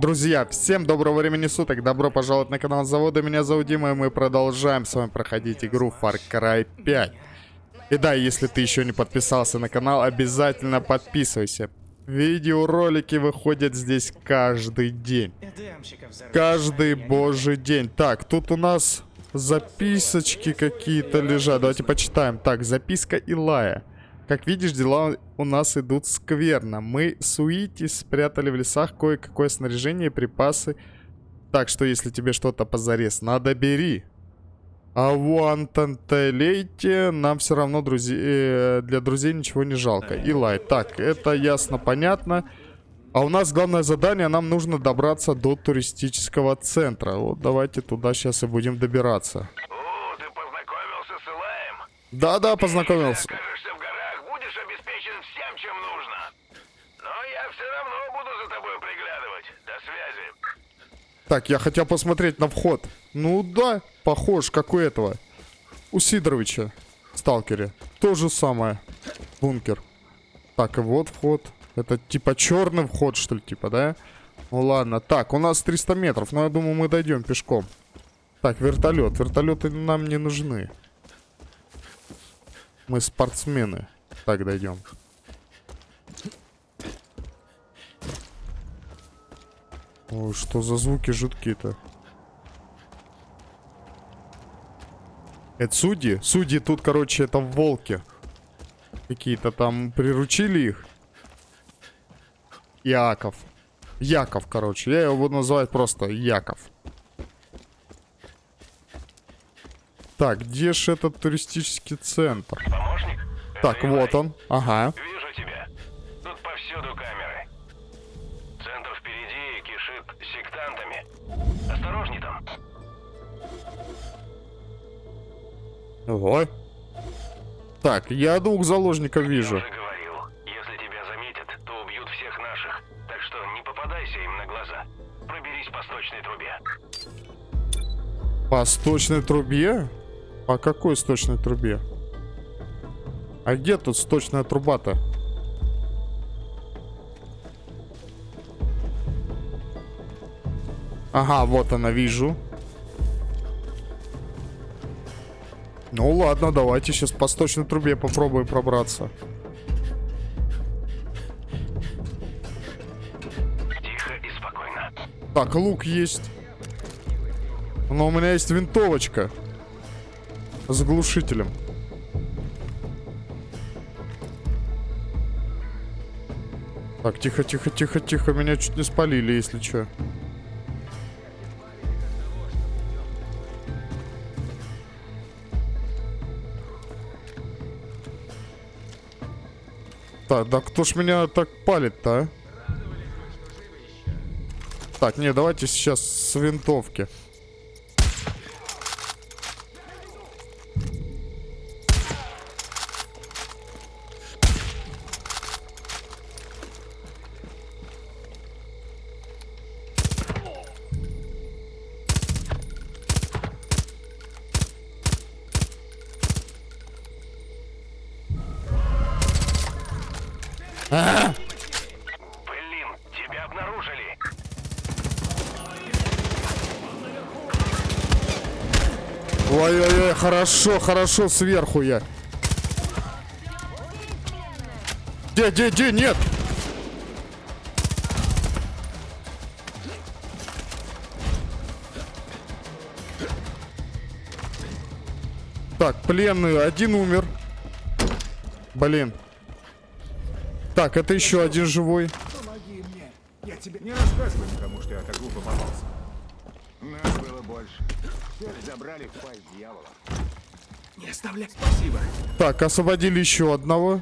Друзья, всем доброго времени суток, добро пожаловать на канал Завода, меня зовут Дима, и мы продолжаем с вами проходить игру Far Cry 5. И да, если ты еще не подписался на канал, обязательно подписывайся. Видеоролики выходят здесь каждый день. Каждый божий день. Так, тут у нас записочки какие-то лежат. Давайте почитаем. Так, записка Илая. Как видишь, дела у нас идут скверно. Мы с Уити спрятали в лесах кое-какое снаряжение и припасы. Так что, если тебе что-то позарез надо, бери. А в Антантелейте нам все равно друзей, э, для друзей ничего не жалко. Илай, так, это ясно, понятно. А у нас главное задание, нам нужно добраться до туристического центра. Вот давайте туда сейчас и будем добираться. О, ты познакомился с Илаем? Да-да, познакомился. Окажешься в горах, будешь обеспечен всем, чем нужно. Но я все равно буду за тобой приглядывать. До связи. Так, я хотел посмотреть на вход. Ну да, похож, как у этого. У Сидоровича Сталкере. То же самое. Бункер. Так, и вот вход. Это типа черный вход, что ли, типа, да? Ну ладно. Так, у нас 300 метров, но я думаю, мы дойдем пешком. Так, вертолет. Вертолеты нам не нужны. Мы спортсмены. Так, дойдем. Ой, что за звуки жуткие-то? Это судьи? Судьи тут, короче, это волки. Какие-то там приручили их. Яков. Яков, короче. Я его буду называть просто Яков. Так, где же этот туристический центр? Помощник? Так, вот он. Ага. Вижу Ого. Так, я двух заложников Я вижу. уже говорил, если тебя заметят, то убьют всех наших. Так что не попадайся им на глаза. Проберись по сточной трубе. По сточной трубе? По какой сточной трубе? А где тут сточная труба-то? Ага, вот она, вижу. Ну ладно, давайте сейчас по сточной трубе попробуем пробраться. Тихо и спокойно. Так, лук есть. Но у меня есть винтовочка. С глушителем. Так, тихо, тихо, тихо, тихо. Меня чуть не спалили, если что. Так, да кто ж меня так палит-то, а? Так, не, давайте сейчас с винтовки. Блин, тебя обнаружили. Ой-ой-ой, хорошо, хорошо, сверху я. Где, где, где, нет? Так, пленный, один умер. Блин. Так, это еще один живой. Помоги мне. Я тебе не рассказывай никому, что я так глупо попался. Нас было больше. Всех забрали в пасть дьявола. Не оставляй. Спасибо. Так, освободили еще одного.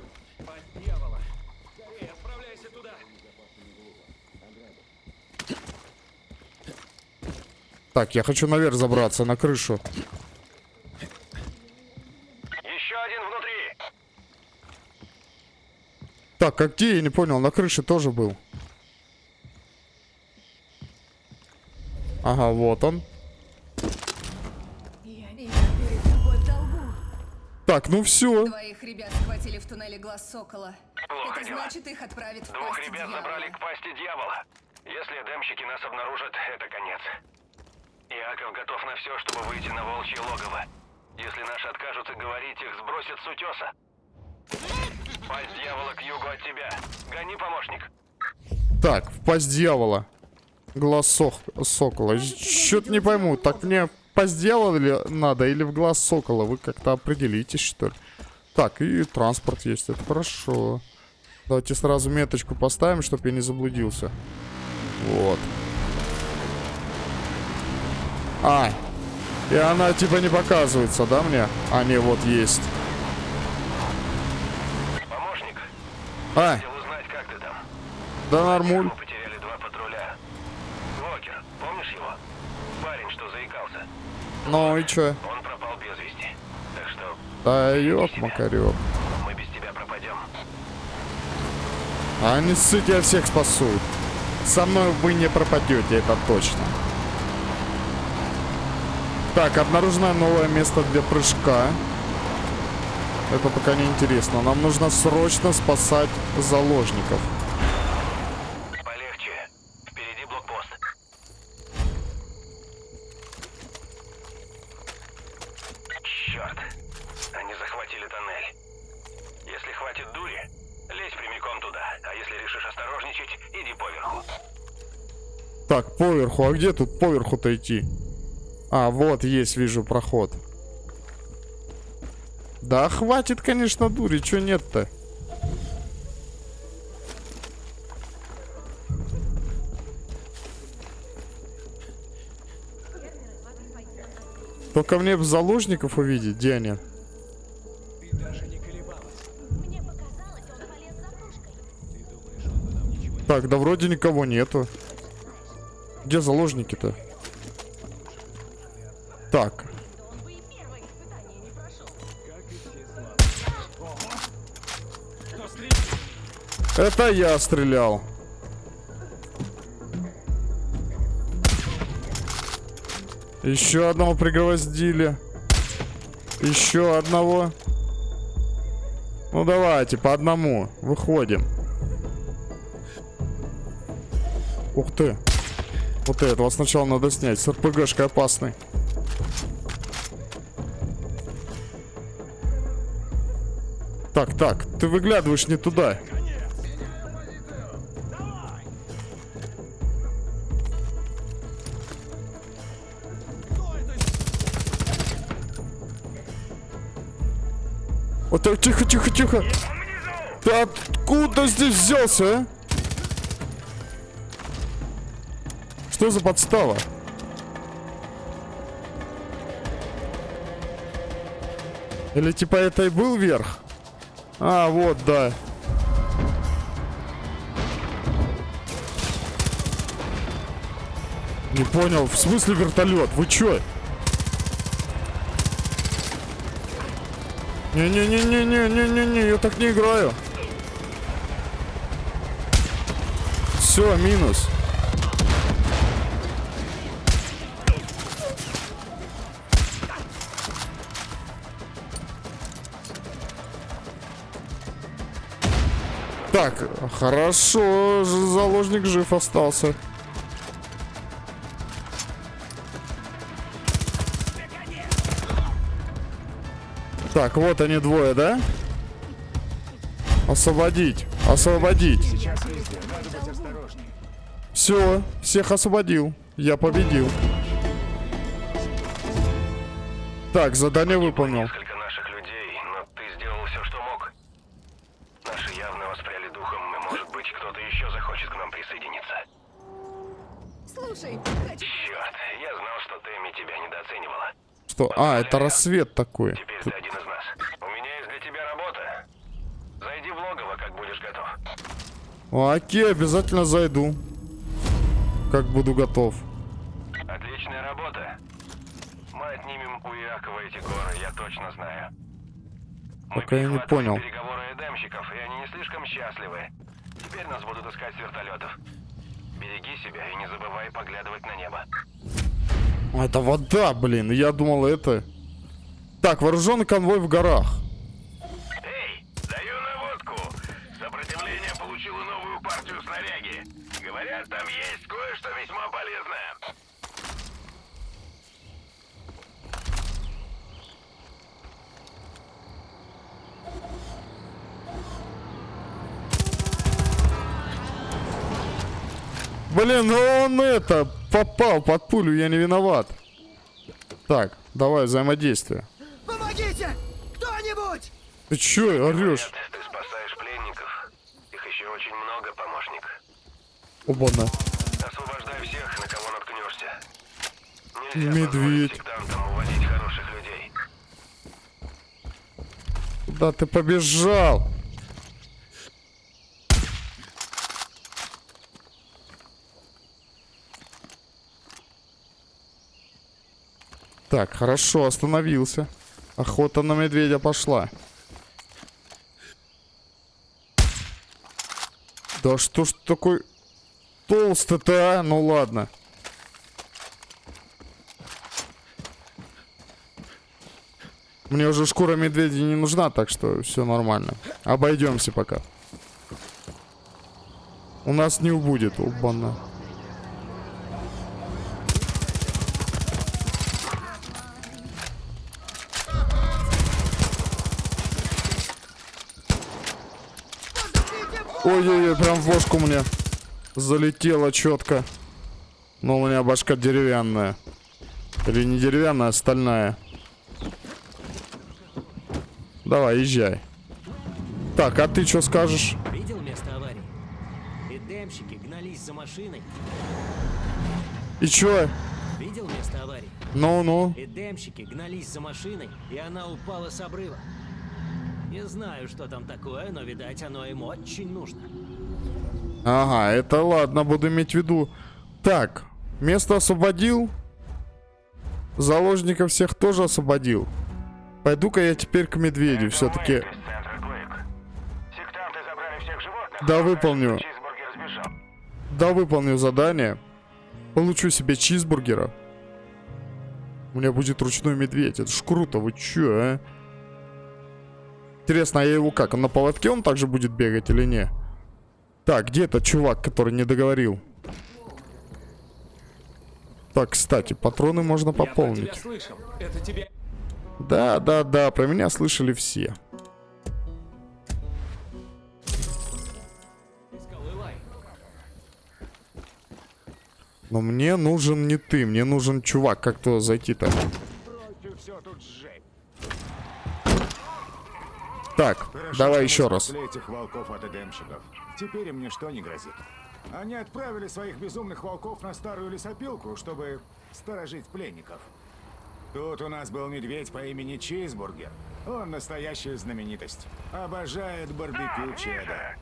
Так, я хочу наверх забраться, на крышу. Так, а где? Я не понял. На крыше тоже был. Ага, вот он. Так, ну все. Твоих ребят схватили в туннеле глаз Сокола. Плохо Это дела. значит, их отправят в Двух ребят дьявола. забрали к пасти дьявола. Если демщики нас обнаружат, это конец. Иаков готов на все, чтобы выйти на волчье логово. Если наши откажутся говорить, их сбросят с утеса. Пасть дьявола к югу от тебя. Гони, помощник. Так, в пасть дьявола. Глаз сох- сокола. Чё-то не пойму, так мне в пасть дьявола ли надо или в глаз сокола? Вы как-то определитесь, что ли. Так, и транспорт есть, это хорошо. Давайте сразу меточку поставим, чтобы я не заблудился. Вот. А, и она типа не показывается, да, мне? А, не, вот есть. А, хотел узнать, как ты там. да нормуль. Потеряли два патруля. Уокер, помнишь его? Парень, что заикался. Ну и чё? Он пропал без вести. Так что Да ёп, макарёк. мы без тебя пропадем. А они ссыть, я всех спасут. Со мной вы не пропадете, это точно. Так, обнаружено новое место для прыжка. Это пока не интересно. Нам нужно срочно спасать заложников. Полегче. Впереди блокпост. Черт. Они захватили тоннель. Если хватит дури, лезь прямиком туда. А если решишь осторожничать, иди поверху. Так, поверху. А где тут поверху-то идти? А, вот есть, вижу, проход. Да хватит, конечно, дури. Чё нет-то? Только мне б заложников увидеть, где они? Мне показалось, он полез за кружкой. Так, да вроде никого нету. Где заложники-то? Так. Это я стрелял. Еще одного пригвоздили. Еще одного. Ну давайте, по одному. Выходим. Ух ты. Вот этого сначала надо снять. С РПГшкой опасный. Так, так, ты выглядываешь не туда. Так, тихо, тихо, тихо. Ты откуда здесь взялся, а? Что за подстава? Или типа это и был верх? А, вот, да. Не понял, в смысле вертолет? Вы чё? Не-не-не-не-не-не-не-не, я так не играю. Все, минус. Так, хорошо, заложник жив остался. Так, вот они двое, да? Освободить, освободить. Сейчас везде, надо быть осторожнее. Все, всех освободил. Я победил. Так, задание выполнил. Несколько наших людей, но ты сделал все, что мог. Наши явно воспряли духом, и, может быть, кто-то еще захочет к нам присоединиться. Слушай, хочу... Черт, я знал, что Тэмми тебя недооценивала. Что? А, это рассвет такой. Теперь ты один из нас. У меня есть для тебя работа. Зайди в логово, как будешь готов. Окей, обязательно зайду. Как буду готов. Отличная работа. Мы отнимем у Иакова эти горы, я точно знаю. Мы Пока я не понял. переговоры эдемщиков, и они не слишком счастливы. Теперь нас будут искать с вертолетов. Береги себя и не забывай поглядывать на небо. Это вода, блин. Я думал, это... Так, вооруженный конвой в горах. Блин, ну он это, попал под пулю, я не виноват. Так, давай взаимодействие. Помогите! Кто-нибудь! Ты чё орешь? Нет, ты спасаешь пленников. Их еще очень много, помощник. Оба-на. Освобождай всех, на кого наткнешься. Нельзя Медведь. позволить сектантам уводить хороших людей. Куда ты побежал? Так, хорошо, остановился. Охота на медведя пошла. Да что ж такой толстый-то, а? Ну ладно. Мне уже шкура медведя не нужна, так что все нормально. Обойдемся пока. У нас не убудет, убана. Ой-ой-ой, прям в бошку мне залетело четко. Но у меня башка деревянная. Или не деревянная, а стальная. Давай, езжай. Так, а ты что скажешь? Видел место аварии? Эдемщики гнались за машиной. И чё? Видел место аварии? Ну-ну. Эдемщики гнались за машиной, и она упала с обрыва. Не знаю, что там такое, но, видать, оно им очень нужно. Ага, это ладно, буду иметь в виду. Так, место освободил. Заложников всех тоже освободил. Пойду-ка я теперь к медведю, все-таки. Да, выполню. Чизбургер сбежал. Да, выполню задание. Получу себе чизбургера. У меня будет ручной медведь. Это ж круто, вы чё, а? Интересно, а я его как? Он на поводке он также будет бегать или не? Так, где этот чувак, который не договорил? Так, кстати, патроны можно пополнить. тебе... Да, да, да, про меня слышали все. Но мне нужен не ты, мне нужен чувак. Как то зайти-то? Бросьте все тут сжечь. Так, Хорошо, давай что еще раз. этих волков от эдемщиков. Теперь им ничто не грозит. Они отправили своих безумных волков на старую лесопилку, чтобы сторожить пленников. Тут у нас был медведь по имени Чизбургер. Он настоящая знаменитость. Обожает барбекю чеда.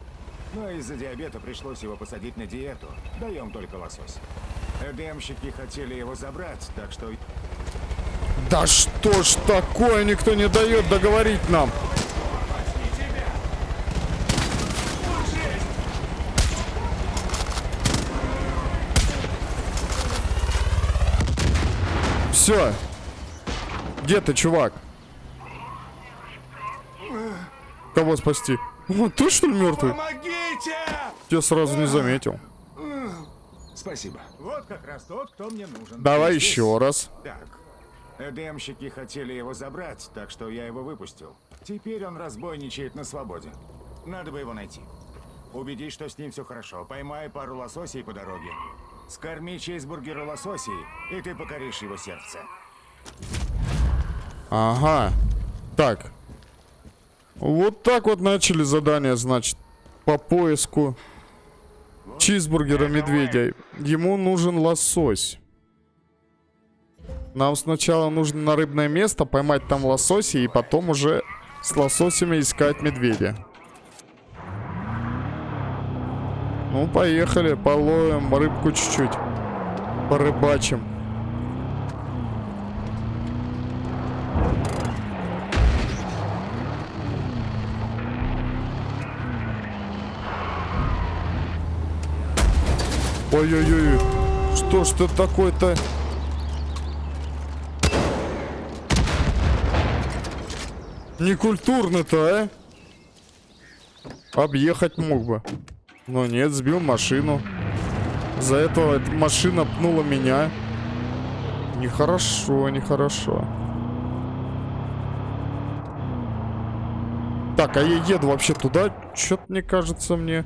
Но из-за диабета пришлось его посадить на диету. Даем только лосось. Эдемщики хотели его забрать, так что Да что ж такое, никто не дает договорить нам. Все. Где ты, чувак? Кого спасти? О, ты что ли мертвый? Помогите! Я сразу не заметил. Спасибо. Вот как раз тот, кто мне нужен. Давай Здесь. еще раз. Так. Эдемщики хотели его забрать, так что я его выпустил. Теперь он разбойничает на свободе. Надо бы его найти. Убедись, что с ним все хорошо. Поймай пару лососей по дороге. Скорми чейзбургера лососей, и ты покоришь его сердце. Ага. Так. Вот так вот начали задание, значит, по поиску чизбургера медведя. Ему нужен лосось. Нам сначала нужно на рыбное место поймать там лосося и потом уже с лососями искать медведя. Ну, поехали, половим рыбку чуть-чуть. Порыбачим. Ой-ой-ой, что ж ты такой-то? Некультурно-то, а? Объехать мог бы. Но нет, сбил машину. За этого эта машина пнула меня. Нехорошо, нехорошо. Так, а я еду вообще туда? Что-то мне кажется мне...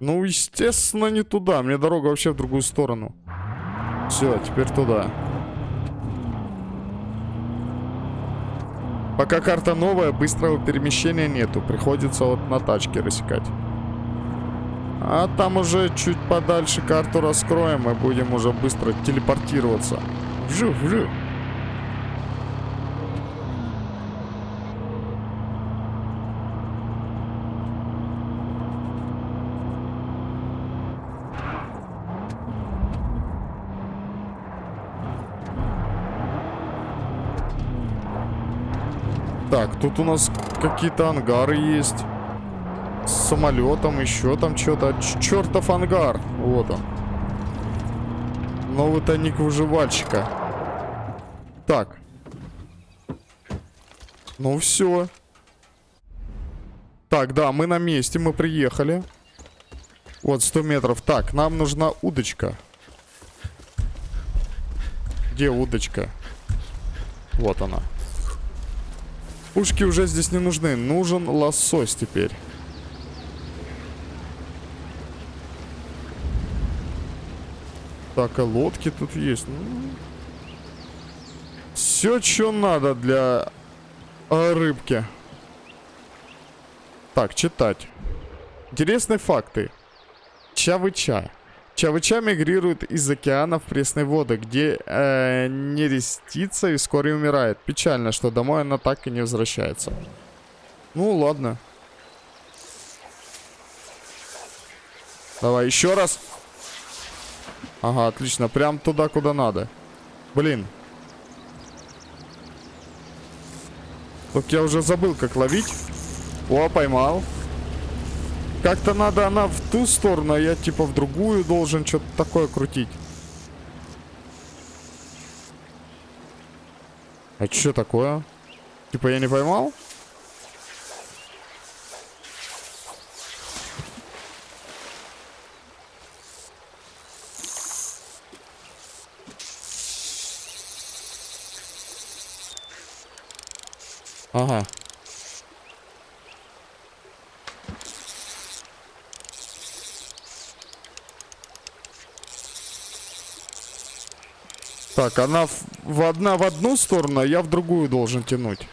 Ну, естественно, не туда. Мне дорога вообще в другую сторону. Все, теперь туда. Пока карта новая, быстрого перемещения нету. Приходится вот на тачке рассекать. А там уже чуть подальше карту раскроем и будем уже быстро телепортироваться. Вжу, вжу. Так, тут у нас какие-то ангары есть. Самолетом, еще там что-то. Чертов ангар. Вот он. Новый тайник выживальщика. Так. Ну все. Так, да, мы на месте, мы приехали. Вот, 100 метров. Так, нам нужна удочка. Где удочка? Вот она. Пушки уже здесь не нужны. Нужен лосось теперь. Так, а лодки тут есть. Ну, Все, что надо для а, рыбки. Так, читать. Интересные факты. Чавыча. Чавыча мигрирует из океана в пресные воды, где э, не рестится и вскоре умирает. Печально, что домой она так и не возвращается. Ну, ладно. Давай еще раз. Ага, отлично. Прям туда, куда надо. Блин. Так я уже забыл, как ловить. О, поймал. Как-то надо она в ту сторону, а я типа в другую должен что-то такое крутить. А что такое? Типа я не поймал? Ага. Так, она в, в одна в одну сторону, а я в другую должен тянуть.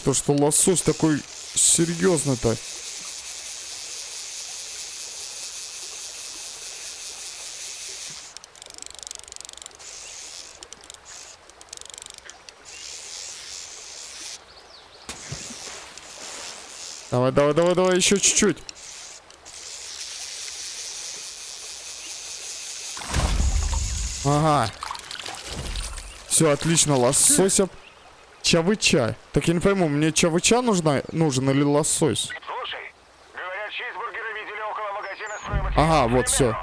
Что, что лосось такой серьезный-то? Давай, давай, давай, давай, еще чуть-чуть. Ага. Все, отлично, лосося. Чавыча. Так я не пойму, мне чавыча нужна, нужен или лосось? Слушай, говорят, чизбургеры видели около магазина. Ага, вот все.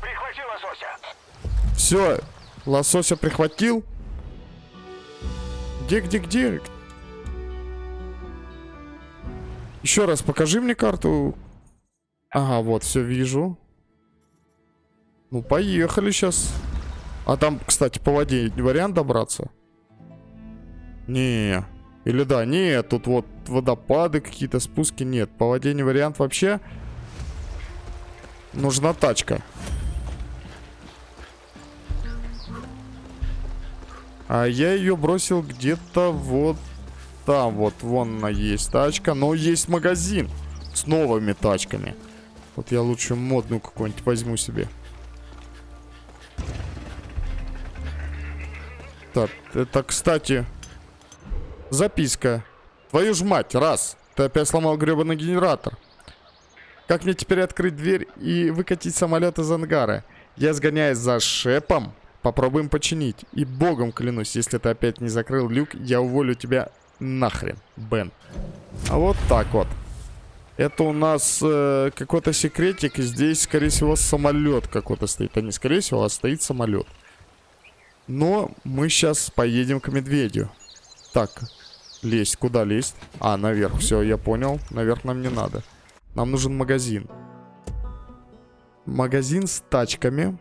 Прихвати лосося. Все, лосося прихватил. Где, где, где? Еще раз покажи мне карту. Ага, вот, все вижу. Ну, поехали сейчас. А там, кстати, по воде вариант добраться? Не. Или да, нет, тут вот водопады какие-то, спуски нет. По воде не вариант вообще. Нужна тачка. А я ее бросил где-то вот там. Вот, вон она есть тачка. Но есть магазин с новыми тачками. Вот я лучше модную какую-нибудь возьму себе. Так, это, кстати, записка. Твою ж мать, раз. Ты опять сломал гребаный генератор. Как мне теперь открыть дверь и выкатить самолет из ангара? Я сгоняюсь за шепом. Попробуем починить. И богом клянусь, если ты опять не закрыл люк, я уволю тебя нахрен, Бен. А вот так вот. Это у нас э, какой-то секретик. И здесь, скорее всего, самолет какой-то стоит. А не скорее всего, а стоит самолет. Но мы сейчас поедем к медведю. Так, лезть. Куда лезть? А, наверх. Все, я понял. Наверх нам не надо. Нам нужен магазин. Магазин с тачками.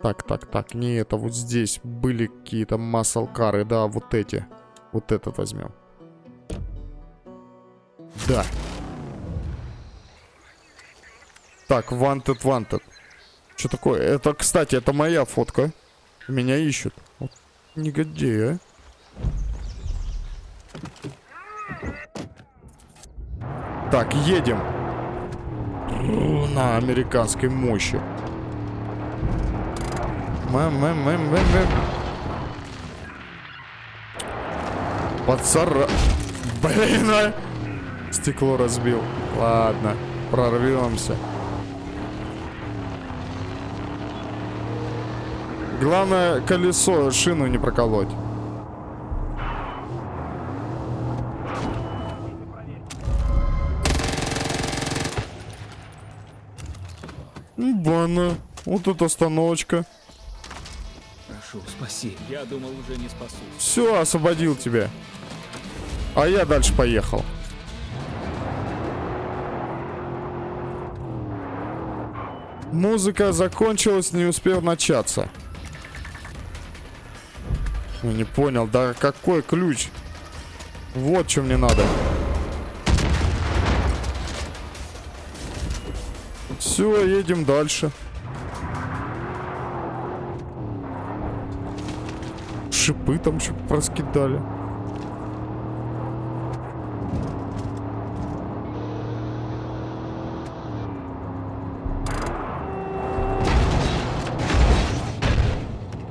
Так, так, так. Не это. Вот здесь были какие-то маслкары. Да, вот эти. Вот этот возьмем. Да. Так, wanted, wanted. Что такое? Это, кстати, это моя фотка. Меня ищут. Вот негодяи, а. Так, едем. На американской мощи. Пацара... Блин, а! Стекло разбил. Ладно, прорвемся. Главное, колесо, шину не проколоть. Бана. Вот это остановочка. Прошу, спаси. Я думал, уже не спасусь. Все, освободил тебя. А я дальше поехал. Музыка закончилась, не успев начаться. Ну, не понял, да какой ключ? Вот что мне надо. Все, едем дальше. Шипы там что проскидали.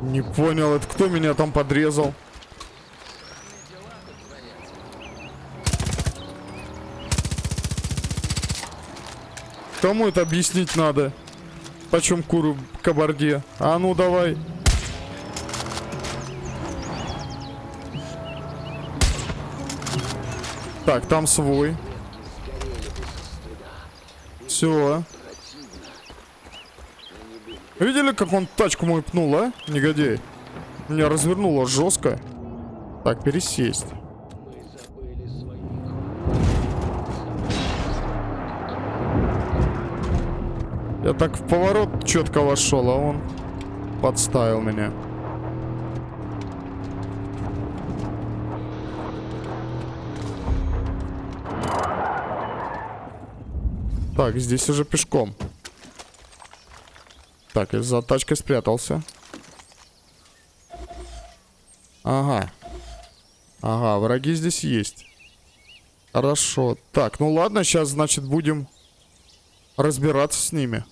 Не понял, это кто меня там подрезал? Кому это объяснить надо? Почем куру кабарде? А ну давай. Так, там свой. Все. Видели, как он тачку мою пнул, а? Негодяй. Меня развернуло жестко. Так, пересесть. Я так в поворот четко вошел, а он подставил меня. Так, здесь уже пешком. Так, я за тачкой спрятался. Ага. Ага, враги здесь есть. Хорошо. Так, ну ладно, сейчас, значит, будем разбираться с ними.